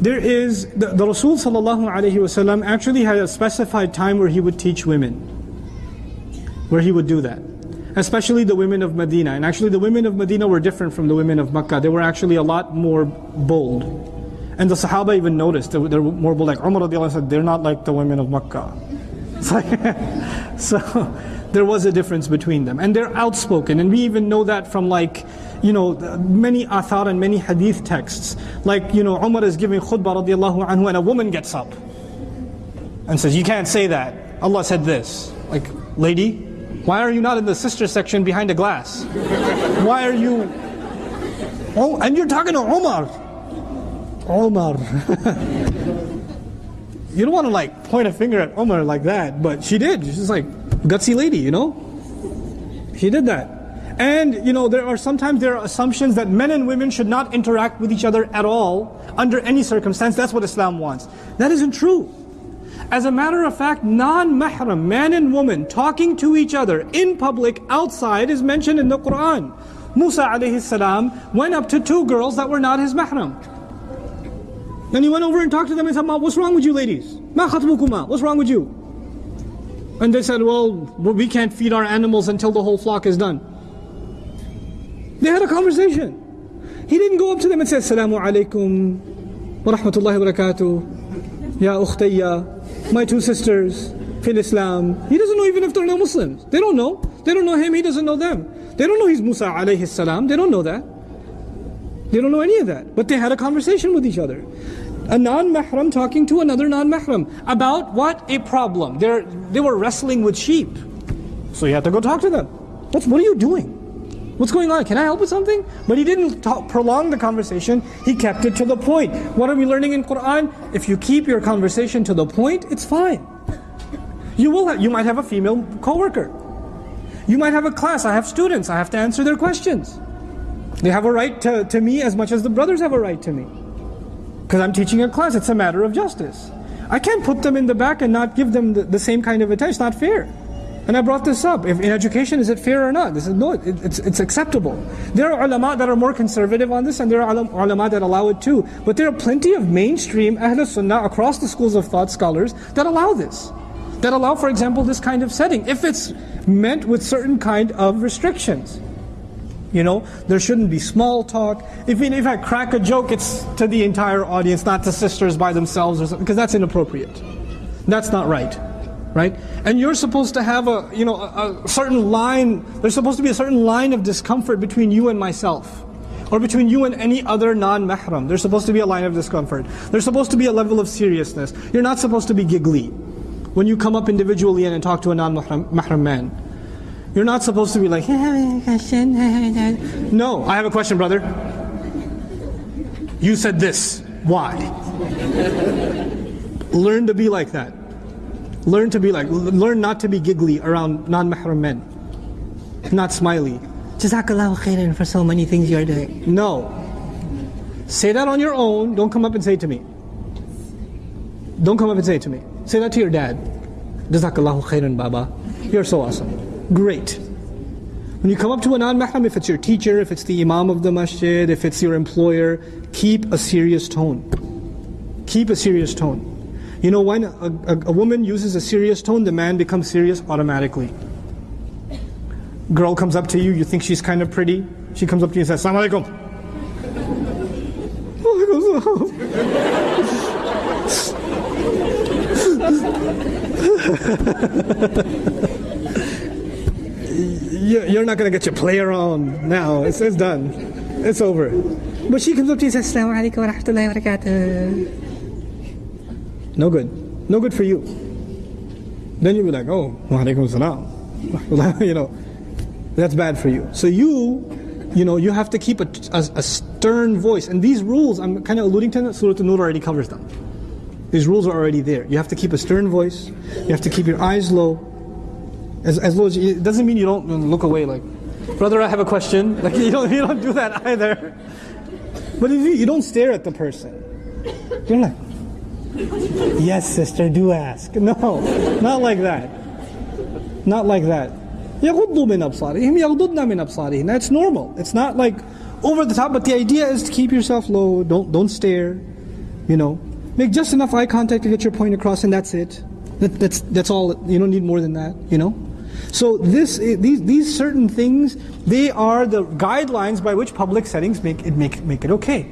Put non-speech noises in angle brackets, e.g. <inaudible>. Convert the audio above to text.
There is, the, the Rasul sallallahu alayhi wasallam actually had a specified time where he would teach women. Where he would do that. Especially the women of Medina. And actually the women of Medina were different from the women of Makkah. They were actually a lot more bold. And the Sahaba even noticed that they're more bold. Like Umar radiallahu said, they're not like the women of Makkah. <laughs> Like, <laughs> so <laughs> there was a difference between them. And they're outspoken. And we even know that from like, you know, many athar and many hadith texts. Like, you know, Umar is giving khutbah radiallahu anhu and a woman gets up and says, you can't say that. Allah said this. Like, lady, why are you not in the sister section behind a glass? Why are you... Oh, and you're talking to Umar. Umar. <laughs> you don't want to like point a finger at Umar like that, but she did. She's like, gutsy lady, you know? She did that. And you know, there are sometimes there are assumptions that men and women should not interact with each other at all under any circumstance. That's what Islam wants. That isn't true. As a matter of fact, non-mahram, man and woman, talking to each other in public, outside, is mentioned in the Quran. Musa alayhi salam went up to two girls that were not his mahram. Then he went over and talked to them and said, what's wrong with you ladies? Ma khatbukuma, what's wrong with you? And they said, well, we can't feed our animals until the whole flock is done. They had a conversation. He didn't go up to them and say, Assalamu alaikum wa rahmatullahi wa barakatuh, ya ukhtayya, my two sisters, fil Islam. He doesn't know even if they're not Muslims. They don't know. They don't know him, he doesn't know them. They don't know he's Musa alayhi salam. They don't know that. They don't know any of that. But they had a conversation with each other. A non-mahram talking to another non-mahram about what? A problem. They're, they were wrestling with sheep. So you had to go talk to them. What's, what are you doing? What's going on? Can I help with something? But he didn't talk, prolong the conversation. He kept it to the point. What are we learning in Quran? If you keep your conversation to the point, it's fine. You will. Have, you might have a female coworker. You might have a class. I have students. I have to answer their questions. They have a right to, to me as much as the brothers have a right to me. Because I'm teaching a class. It's a matter of justice. I can't put them in the back and not give them the, the same kind of attention. It's not fair. And I brought this up. If in education, is it fair or not? This is no, it, it's, it's acceptable. There are ulama that are more conservative on this, and there are ulama that allow it too. But there are plenty of mainstream Ahl Sunnah across the schools of thought scholars that allow this. That allow, for example, this kind of setting, if it's meant with certain kind of restrictions. You know, there shouldn't be small talk. If, if I crack a joke, it's to the entire audience, not to sisters by themselves, or something, because that's inappropriate. That's not right right? And you're supposed to have a, you know, a, a certain line, there's supposed to be a certain line of discomfort between you and myself. Or between you and any other non-mahram. There's supposed to be a line of discomfort. There's supposed to be a level of seriousness. You're not supposed to be giggly. When you come up individually and talk to a non-mahram man. You're not supposed to be like, no, I have a question, brother. You said this. Why? <laughs> Learn to be like that. Learn to be like, learn not to be giggly around non-mahram men. Not smiley. Jazakallahu khairan for so many things you're doing. No. Say that on your own. Don't come up and say it to me. Don't come up and say it to me. Say that to your dad. Jazakallahu khairan, Baba. You're so awesome. Great. When you come up to a non-mahram, if it's your teacher, if it's the imam of the masjid, if it's your employer, keep a serious tone. Keep a serious tone. You know, when a, a, a woman uses a serious tone, the man becomes serious automatically. Girl comes up to you, you think she's kind of pretty. She comes up to you and says, Assalamu alaikum. <laughs> Oh, <laughs> you're not going to get your play around now. It's, it's done. It's over. But she comes up to you and says, Assalamu alaikum wa rahmatullahi wa barakatuh. No good. No good for you. Then you'll be like, oh, wa salam. <laughs> you know, that's bad for you. So you, you know, you have to keep a, a, a stern voice. And these rules, I'm kind of alluding to them, Surah An-Nur already covers them. These rules are already there. You have to keep a stern voice. You have to keep your eyes low. As, as low as it doesn't mean you don't look away like, brother, I have a question. <laughs> Like you don't, you don't do that <laughs> either. But if you, you don't stare at the person, you're like, yes, sister, do ask. No, not like that. Not like that. يغضوا من أبصارهم يغضضن من أبصارهم. That's normal. It's not like over the top, but the idea is to keep yourself low. Don't don't stare. You know, make just enough eye contact to get your point across, and that's it. That, that's that's all. You don't need more than that. You know. So this, these, these certain things, they are the guidelines by which public settings make it make make it okay.